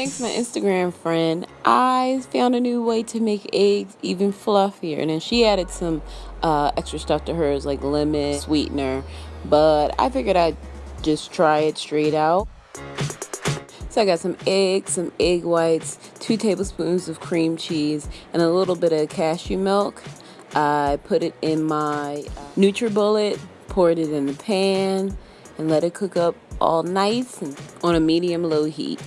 Thanks my Instagram friend, I found a new way to make eggs even fluffier. And then she added some uh, extra stuff to hers like lemon, sweetener. But I figured I'd just try it straight out. So I got some eggs, some egg whites, two tablespoons of cream cheese, and a little bit of cashew milk. I put it in my uh, NutriBullet, poured it in the pan, and let it cook up all nice on a medium low heat.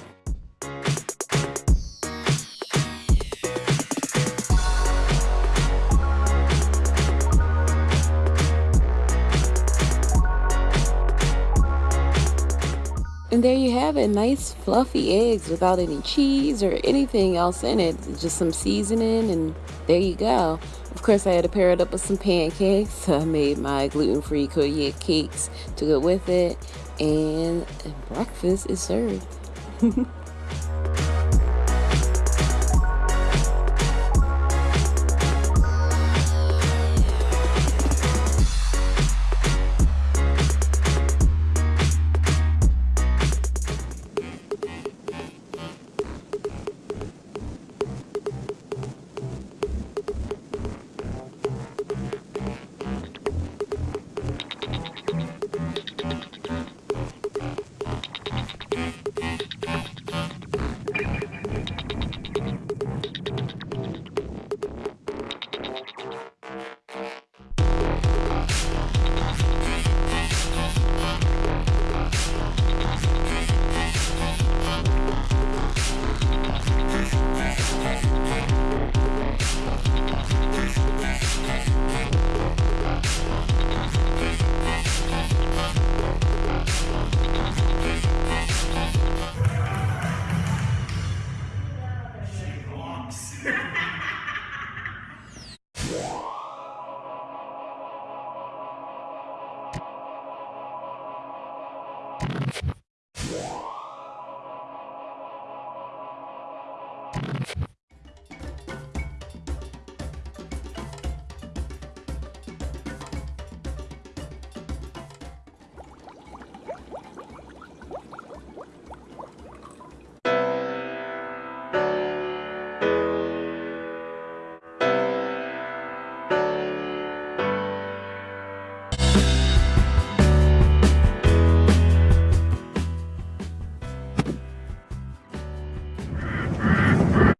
And there you have it, nice fluffy eggs without any cheese or anything else in it. Just some seasoning and there you go. Of course, I had to pair it up with some pancakes. So I made my gluten-free Koyette cakes to go with it. And breakfast is served.